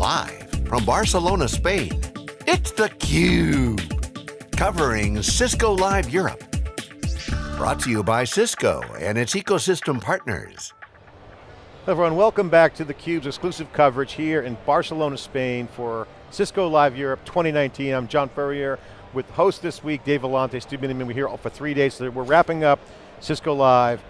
Live from Barcelona, Spain, it's theCUBE. Covering Cisco Live Europe. Brought to you by Cisco and its ecosystem partners. Everyone, welcome back to theCUBE's exclusive coverage here in Barcelona, Spain for Cisco Live Europe 2019. I'm John Furrier with host this week, Dave Vellante, Stu Miniman. We're here for three days, so we're wrapping up Cisco Live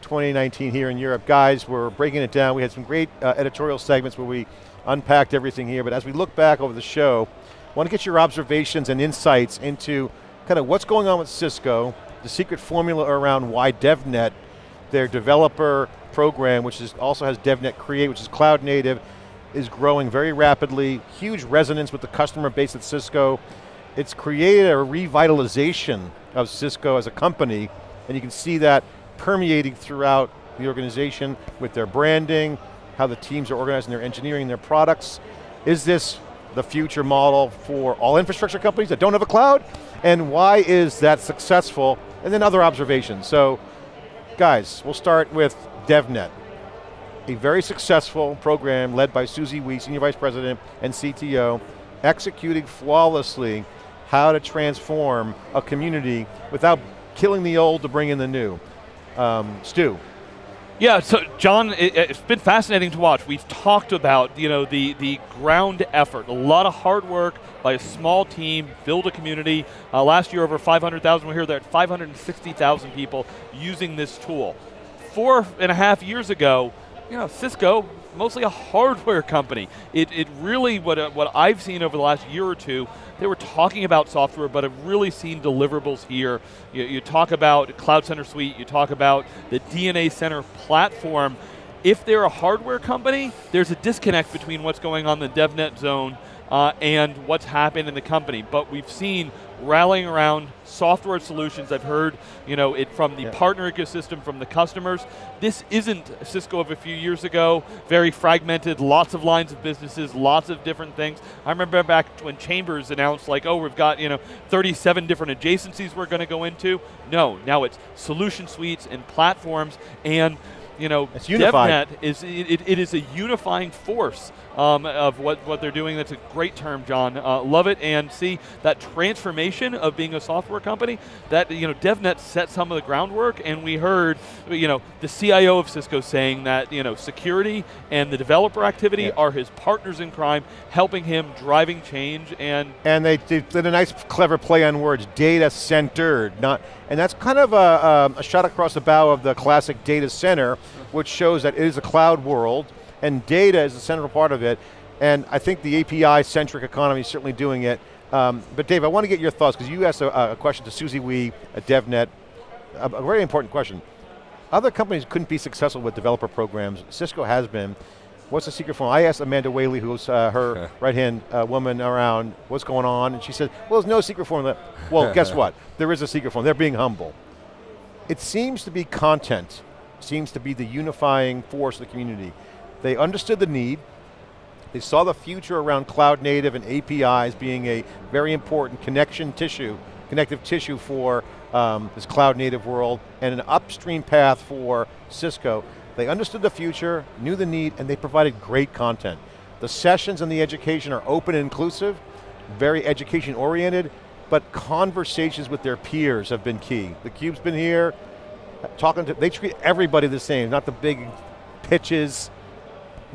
2019 here in Europe. Guys, we're breaking it down. We had some great uh, editorial segments where we unpacked everything here, but as we look back over the show, want to get your observations and insights into kind of what's going on with Cisco, the secret formula around why DevNet, their developer program, which is, also has DevNet Create, which is cloud native, is growing very rapidly, huge resonance with the customer base at Cisco. It's created a revitalization of Cisco as a company, and you can see that permeating throughout the organization with their branding, how the teams are organizing their engineering, their products. Is this the future model for all infrastructure companies that don't have a cloud? And why is that successful? And then other observations. So, guys, we'll start with DevNet. A very successful program led by Susie Wee, Senior Vice President and CTO, executing flawlessly how to transform a community without killing the old to bring in the new. Um, Stu. Yeah, so John, it, has been fascinating to watch. We've talked about you know the the ground effort, a lot of hard work by a small team, build a community. Uh, last year, over 500,000. We're here. There at 560,000 people using this tool. Four and a half years ago, you know, Cisco mostly a hardware company. It, it really, what, uh, what I've seen over the last year or two, they were talking about software, but have really seen deliverables here. You, you talk about Cloud Center Suite, you talk about the DNA Center platform. If they're a hardware company, there's a disconnect between what's going on in the DevNet zone uh, and what's happened in the company. But we've seen rallying around software solutions. I've heard you know, it from the yeah. partner ecosystem, from the customers. This isn't Cisco of a few years ago, very fragmented, lots of lines of businesses, lots of different things. I remember back when Chambers announced like, oh, we've got you know, 37 different adjacencies we're going to go into. No, now it's solution suites and platforms and you know, it's. DevNet is it, it is a unifying force um, of what, what they're doing. That's a great term, John. Uh, love it and see that transformation of being a software company. That you know, DevNet set some of the groundwork, and we heard you know the CIO of Cisco saying that you know security and the developer activity yeah. are his partners in crime, helping him driving change and and they did a nice, clever play on words, data centered, not and that's kind of a, um, a shot across the bow of the classic data center, which shows that it is a cloud world, and data is the central part of it, and I think the API-centric economy is certainly doing it. Um, but Dave, I want to get your thoughts, because you asked a, a, question to Susie Wee at DevNet, a, a very important question. Other companies couldn't be successful with developer programs. Cisco has been. What's the secret formula? I asked Amanda Whaley, who's uh, her right-hand uh, woman around, what's going on, and she said, well, there's no secret formula. Well, guess what? There is a secret formula. They're being humble. It seems to be content, seems to be the unifying force of the community. They understood the need, they saw the future around cloud native and APIs being a very important connection tissue, connective tissue for um, this cloud native world, and an upstream path for Cisco. They understood the future, knew the need, and they provided great content. The sessions and the education are open and inclusive, very education oriented, but conversations with their peers have been key. The Cube's been here, talking to, they treat everybody the same, not the big pitches,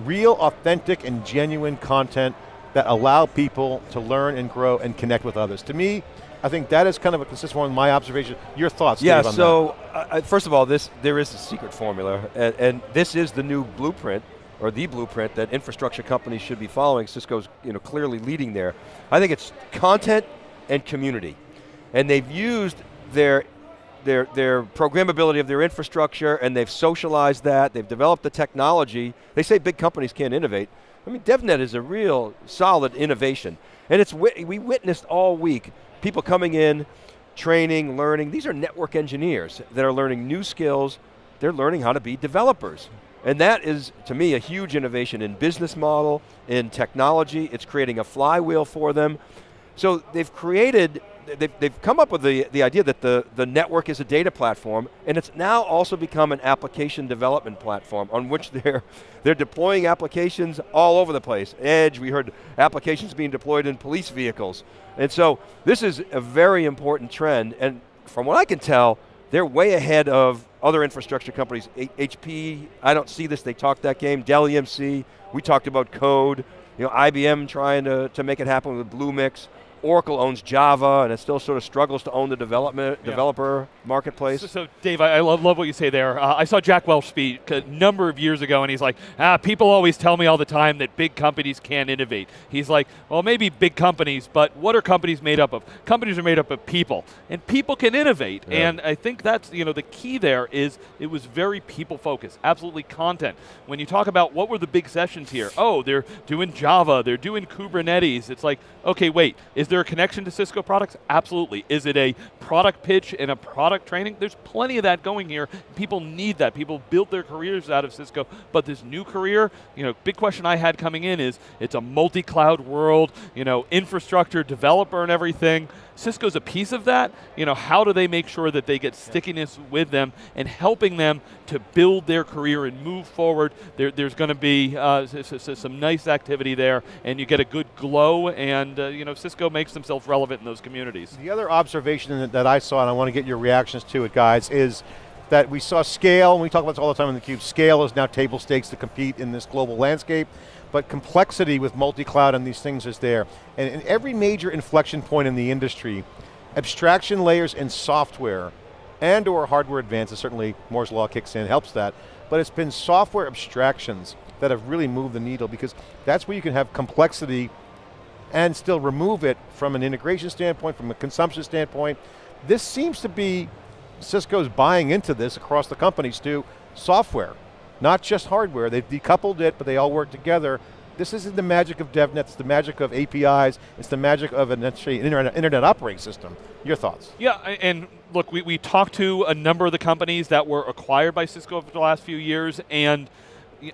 real, authentic, and genuine content that allow people to learn and grow and connect with others. To me, I think that is kind of a consistent one of my observation. Your thoughts, yeah, Dave, so, uh, first of all, this there is a secret formula, and, and, this is the new blueprint, or the blueprint that infrastructure companies should be following. Cisco's you know, clearly leading there. I think it's content and community. And they've used their their, their programmability of their infrastructure and they've socialized that, they've developed the technology. They say big companies can't innovate. I mean, DevNet is a real solid innovation. And it's we witnessed all week people coming in, training, learning. These are network engineers that are learning new skills. They're learning how to be developers. And that is, to me, a huge innovation in business model, in technology. It's creating a flywheel for them. So they've created they've, they've come up with the, the idea that the, the network is a data platform, and it's now also become an application development platform on which they're, they're deploying applications all over the place. Edge, we heard applications being deployed in police vehicles. And so this is a very important trend, and from what I can tell, they're way ahead of other infrastructure companies. H HP, I don't see this, they talked that game. Dell EMC, we talked about code. You know, IBM trying to, to make it happen with Bluemix. Oracle owns Java, and it still sort of struggles to own the development yeah. developer marketplace. So, so Dave, I, I, love, love what you say there. Uh, I saw Jack Welch speak a number of years ago, and he's like, ah, people always tell me all the time that big companies can't innovate. He's like, well, maybe big companies, but what are companies made up of? Companies are made up of people, and people can innovate. Yeah. And I think that's you know the key there is it was very people focused, absolutely content. When you talk about what were the big sessions here, oh, they're doing Java, they're doing Kubernetes. It's like, okay, wait, is there a connection to Cisco products? Absolutely. Is it a product pitch and a product training? There's plenty of that going here. People need that. People built their careers out of Cisco, but this new career, you know, big question I had coming in is it's a multi-cloud world, you know, infrastructure, developer and everything. Cisco's a piece of that. You know, how do they make sure that they get stickiness with them and helping them to build their career and move forward? There, there's going to be uh, some nice activity there, and you get a good glow, and uh, you know, Cisco makes themselves relevant in those communities. The other observation that I saw, and I want to get your reactions to it, guys, is that we saw scale, and we talk about this all the time in the cube, scale is now table stakes to compete in this global landscape but complexity with multi-cloud and these things is there. And in every major inflection point in the industry, abstraction layers in software and or hardware advances, certainly Moore's law kicks in, helps that, but it's been software abstractions that have really moved the needle because that's where you can have complexity and still remove it from an integration standpoint, from a consumption standpoint. This seems to be, Cisco's buying into this across the companies too, software. Not just hardware, they've decoupled it, but they all work together. This isn't the magic of DevNet, it's the magic of APIs, it's the magic of an internet, internet operating system. Your thoughts? Yeah, and look, we, we talked to a number of the companies that were acquired by Cisco over the last few years, and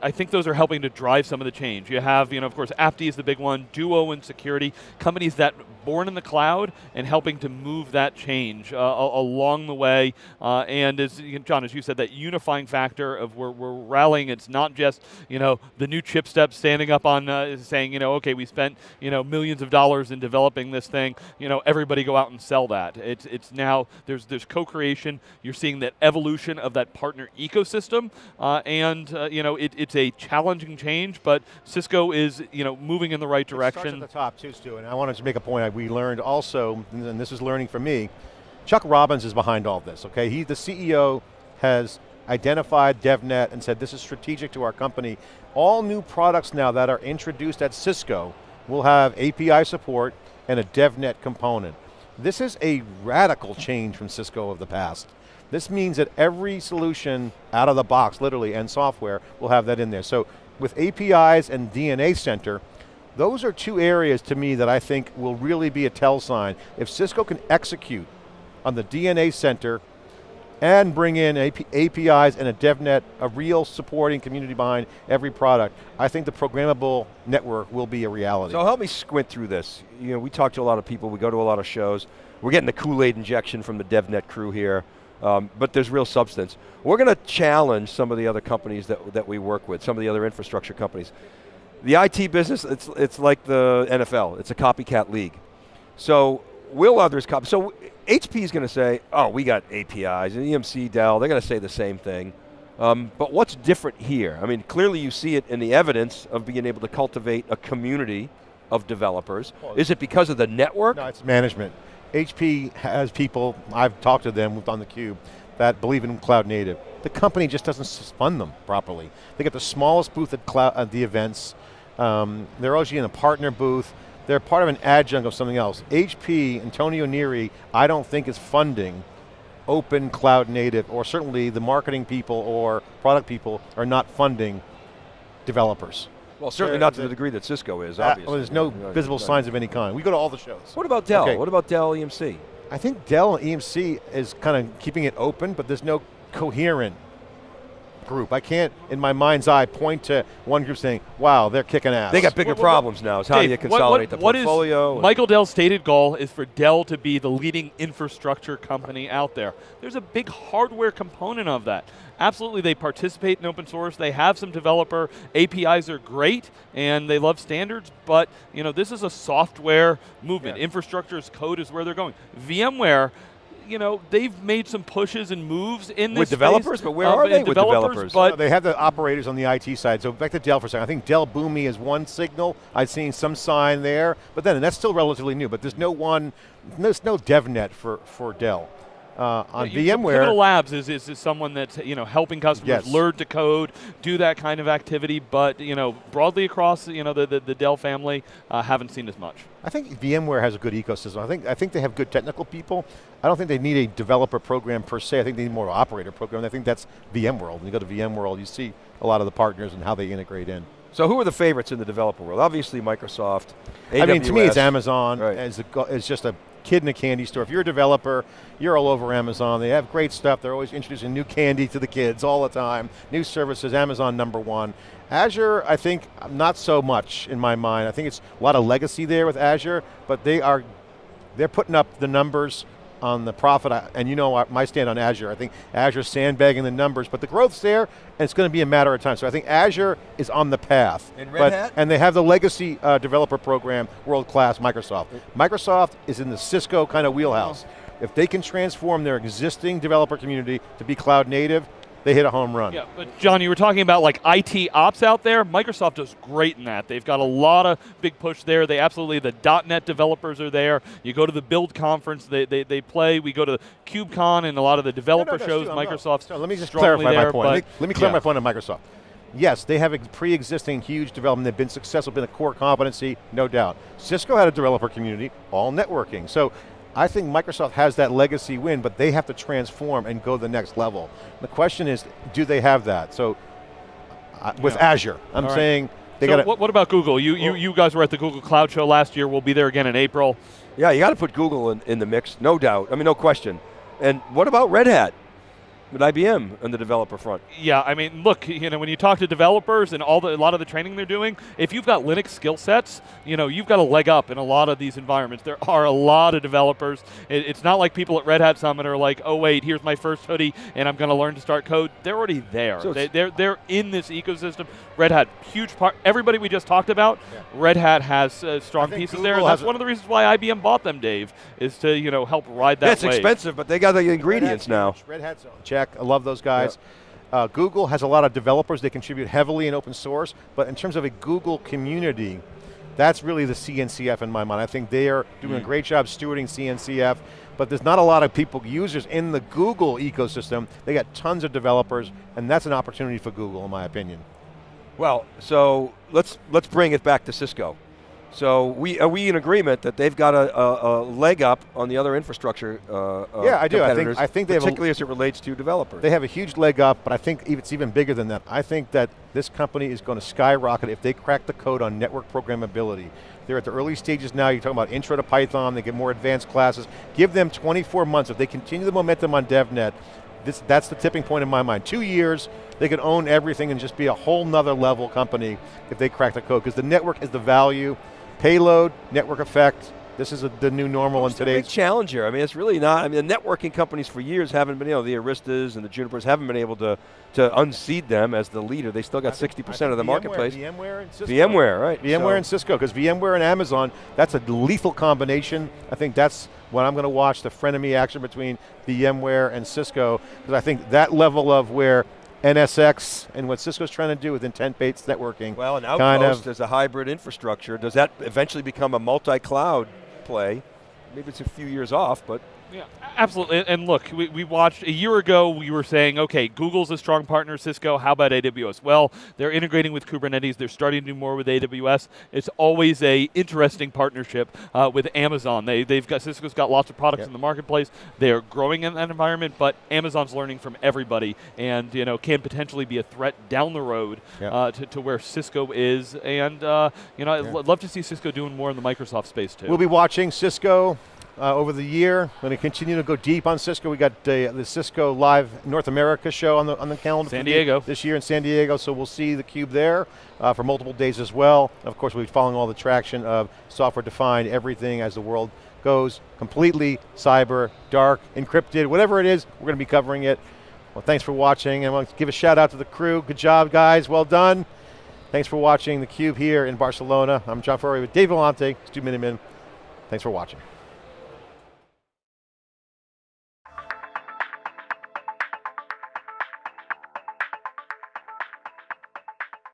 I think those are helping to drive some of the change. You have, you know, of course, AppD is the big one, Duo and security, companies that born in the cloud and helping to move that change uh, along the way. Uh, and as John, as you said, that unifying factor of we're, we're rallying. It's not just you know the new chip step standing up on uh, saying you know okay we spent you know millions of dollars in developing this thing. You know everybody go out and sell that. It's it's now there's there's co-creation. You're seeing that evolution of that partner ecosystem, uh, and uh, you know it, it's a challenging change, but Cisco is you know moving in the right direction. It starts at the top too, Stu, and I wanted to make a point we learned also, and this is learning for me, Chuck Robbins is behind all this, okay? He, the CEO, has identified DevNet and said this is strategic to our company. All new products now that are introduced at Cisco will have API support and a DevNet component. This is a radical change from Cisco of the past. This means that every solution out of the box, literally, and software will have that in there. So with APIs and DNA Center, those are two areas to me that I think will really be a tell sign. If Cisco can execute on the DNA center and bring in AP APIs and a DevNet, a real supporting community behind every product, I think the programmable network will be a reality. So help me squint through this. You know, we talk to a lot of people, we go to a lot of shows. We're getting the Kool-Aid injection from the DevNet crew here. Um, but there's real substance. We're going to challenge some of the other companies that, that we work with, some of the other infrastructure companies. The IT business, it's, it's like the NFL. It's a copycat league. So will others copy? So HP is going to say, oh, we got APIs, and EMC, Dell, they're going to say the same thing. Um, but what's different here? I mean, clearly you see it in the evidence of being able to cultivate a community of developers. Well, is it because of the network? No, it's management. HP has people, I've talked to them on the cube, that believe in cloud native. The company just doesn't fund them properly. They get the smallest booth at, cloud, at the events. Um, they're usually in a partner booth. They're part of an adjunct of something else. HP, Antonio Neri, I don't think is funding open cloud native, or certainly the marketing people or product people are not funding developers. Well, certainly not to the degree that Cisco is, obviously. Well, there's no visible signs of any kind. We go to all the shows. What about Dell? Okay. What about Dell EMC? I think Dell EMC is kind of keeping it open, but there's no coherent group. I can't, in my mind's eye, point to one group saying, wow, they're kicking ass. They got bigger What- what- problems now. Is how Dave, do you consolidate what- the what is- portfolio? and- Michael Dell's stated goal is for Dell to be the leading infrastructure company out there. There's a big hardware component of that. Absolutely, they participate in open source. They have some developer APIs are great, and they love standards. But you know, this is a software movement. Yeah. Infrastructure as code is where they're going. VMware. You know they've made some pushes and moves in this With space, developers? But where uh, are they with developers? But No, they have the operators on the IT side. So back to Dell for a second. I think Dell Boomi is one signal. I've seen some sign there, but then and that's still relatively new. But there's no one, there's no DevNet for for Dell. Uh, on You- so VMware, Pivotal Labs is, is, is someone that's you know helping customers Yes. learn to code, do that kind of activity, but you know broadly across you know the, the, the Dell family, uh, haven't seen as much. I think VMware has a good ecosystem. I think I think they have good technical people. I don't think they need a developer program per se. I think they need more operator program. I think that's VMworld. When you go to VMworld, you see a lot of the partners and how they integrate in. so who are the favorites in the developer world? Obviously Microsoft. I mean, to me, it's Amazon Right. as a, it's just a kid in a candy store. If you're a developer, you're all over Amazon. They have great stuff. They're always introducing new candy to the kids all the time. New services. Amazon number one. Azure, I think, not so much in my mind. I think it's a lot of legacy there with Azure, but they are they're putting up the numbers on the profit, and you know my stand on Azure. I think Azure's sandbagging the numbers, but the growth's there, and it's going to be a matter of time. So I think Azure is on the path. And Red but, Hat? And they have the legacy uh, developer program, world-class Microsoft. Microsoft is in the Cisco kind of wheelhouse. If they can transform their existing developer community to be cloud native, they hit a home run. Yeah, but John, you were talking about like IT ops out there. Microsoft does great in that. They've got a lot of big push there. They absolutely the .NET developers are there. You go to the Build conference, they, they, they play. We go to KubeCon and a lot of the No, no, developer no, shows. Microsoft's so let me just clarify there, my point. Let me, let me clear yeah. my point on Microsoft. Yes, they have a pre-existing huge development. They've been successful, been a core competency, no doubt. Cisco had a developer community, all networking. So I think Microsoft has that legacy win, but they have to transform and go the next level. The question is, do they have that? So uh, with Yeah. Azure, I'm All right. saying they so got what, what about Google? You, you, you guys were at the Google Cloud Show last year. We'll be there again in April. Yeah, you got to put Google in, in the mix, no doubt. I mean, no question. And what about Red Hat with IBM on the developer front? Yeah, I mean, look, you know, when you talk to developers and all the a lot of the training they're doing, if you've got Linux skill sets, you know, you've got a leg up in a lot of these environments. There are a lot of developers. It, it's not like people at Red Hat Summit are like, oh wait, here's my first hoodie, and I'm going to learn to start code. They're already there. So they, it's- they're they're in this ecosystem. Red Hat, huge part. Everybody we just talked about, Red Hat has uh, strong pieces Google there. And that's one of the reasons why IBM bought them, Dave, is to you know help ride that. Yeah, it's wave. expensive, but they got the ingredients Hat's now. Red Hat's check. I love those guys. Uh, Google has a lot of developers. They contribute heavily in open source, but in terms of a Google community, that's really the CNCF in my mind. I think they are doing a great job stewarding CNCF, but there's not a lot of people, users in the Google ecosystem. They got tons of developers, and that's an opportunity for Google, in my opinion. Well, so let's let's bring it back to Cisco. So we are we in agreement that they've got a, a, a leg up on the other infrastructure? Uh, uh, Yeah, I do. I think- I think they have a- particularly as it relates to developers. They have a huge leg up, but I think it's even bigger than that. I think that this company is going to skyrocket if they crack the code on network programmability. They're at the early stages now. You're talking about intro to Python. They get more advanced classes. Give them 24 months. If they continue the momentum on DevNet, this, that's the tipping point in my mind. Two years, they could own everything and just be a whole nother level company if they crack the code. Because the network is the value, payload, network effect. This is a, the new normal in It's a big today's. challenge here. I mean, it's really not. I mean, the networking companies for years haven't been, you know, the Aristas and the Junipers haven't been able to to unseat them as the leader. They still got 60% of the VMware- marketplace. VMware and Cisco. VMware, right? VMware So- and Cisco, because VMware and Amazon, that's a lethal combination. I think that's what I'm going to watch, the frenemy action between VMware and Cisco, because I think that level of where NSX and what Cisco's trying to do with intent-based networking, Well, an kind Outpost of, as a hybrid infrastructure, does that eventually become a multi-cloud play? Maybe it's a few years off, but Yeah, absolutely. And- look, we, we watched a year ago. We were saying, okay, Google's a strong partner. Cisco. How about AWS? Well, they're integrating with Kubernetes. They're starting to do more with AWS. It's always a interesting partnership uh, with Amazon. They they've got Cisco's got lots of products Yep. in the marketplace. They are growing in that environment, but Amazon's learning from everybody, and you know can potentially be a threat down the road Yep. uh, to, to where Cisco is. And uh, you know, I'd love to see Cisco doing more in the Microsoft space too. we'll be watching Cisco, uh, over the year. We're Going to continue to go deep on Cisco. We got uh, the Cisco Live North America show on the on the calendar San Diego. this year in San Diego. So we'll see the Cube there uh, for multiple days as well. Of course, we'll be following all the traction of software defined everything as the world goes completely cyber, dark, encrypted, whatever it is. We're going to be covering it. Well, thanks for watching, and I want to give a shout out to the crew. Good job, guys. Well done. Thanks for watching theCUBE here in Barcelona. I'm John Furrier with Dave Vellante, Stu Miniman. Thanks for watching.